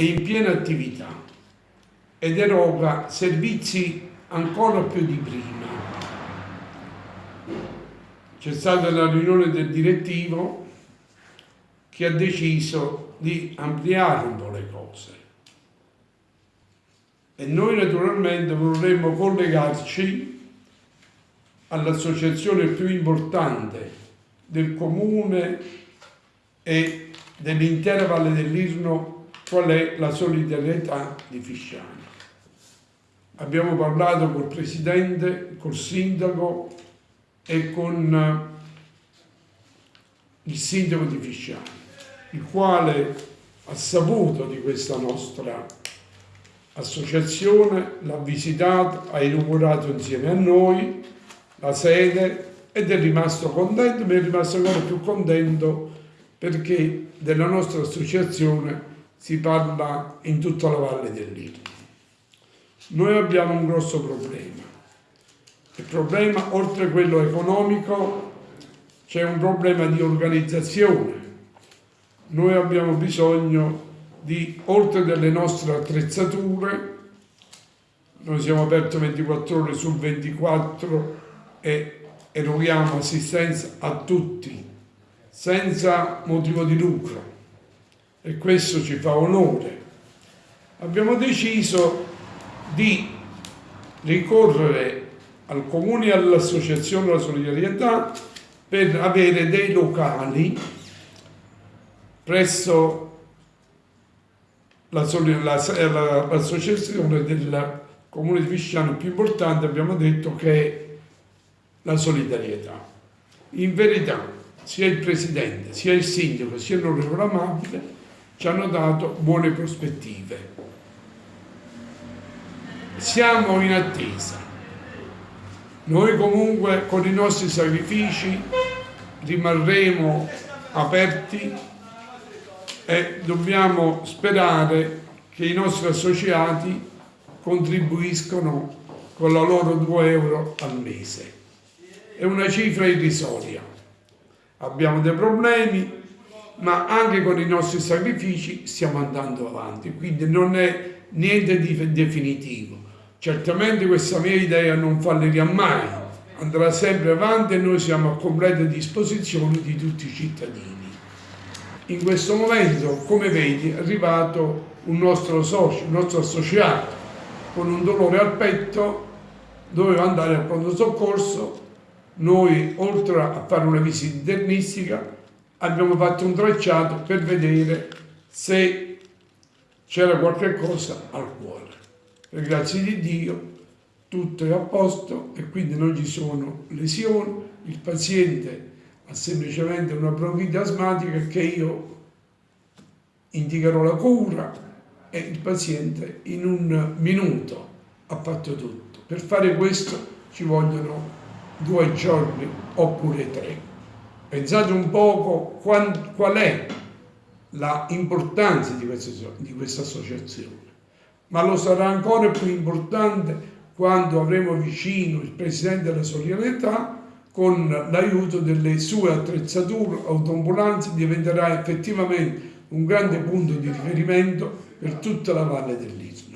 è in piena attività ed eroga servizi ancora più di prima. C'è stata la riunione del direttivo che ha deciso di ampliare un po' le cose e noi naturalmente vorremmo collegarci all'associazione più importante del comune e dell'intera Valle dell'Irno qual è la solidarietà di Fisciano. Abbiamo parlato col presidente, col sindaco e con eh, il sindaco di Fisciano, il quale ha saputo di questa nostra associazione, l'ha visitata, ha inaugurato insieme a noi la sede ed è rimasto contento, ma è rimasto ancora più contento perché della nostra associazione si parla in tutta la valle dell'Irno. Noi abbiamo un grosso problema. Il problema, oltre a quello economico, c'è un problema di organizzazione. Noi abbiamo bisogno di, oltre delle nostre attrezzature, noi siamo aperti 24 ore su 24 e eroghiamo assistenza a tutti, senza motivo di lucro e questo ci fa onore. Abbiamo deciso di ricorrere al Comune e all'Associazione della Solidarietà per avere dei locali presso l'associazione del Comune di Visciano più importante, abbiamo detto che è la solidarietà. In verità, sia il Presidente, sia il Sindaco, sia l'Onorevole Amabile ci hanno dato buone prospettive siamo in attesa. Noi comunque con i nostri sacrifici rimarremo aperti e dobbiamo sperare che i nostri associati contribuiscono con la loro 2 euro al mese. È una cifra irrisoria. Abbiamo dei problemi, ma anche con i nostri sacrifici stiamo andando avanti, quindi non è niente di definitivo. Certamente questa mia idea non fallirà mai, andrà sempre avanti e noi siamo a completa disposizione di tutti i cittadini. In questo momento, come vedi, è arrivato un nostro socio, un nostro associato, con un dolore al petto, doveva andare al pronto soccorso, noi oltre a fare una visita internistica abbiamo fatto un tracciato per vedere se c'era qualche cosa al cuore per grazia di Dio tutto è a posto e quindi non ci sono lesioni, il paziente ha semplicemente una bronchite asmatica che io indicherò la cura e il paziente in un minuto ha fatto tutto. Per fare questo ci vogliono due giorni oppure tre. Pensate un poco qual è l'importanza di questa associazione ma lo sarà ancora più importante quando avremo vicino il Presidente della Solidarietà con l'aiuto delle sue attrezzature, autoambulanze, diventerà effettivamente un grande punto di riferimento per tutta la Valle dell'Istmo.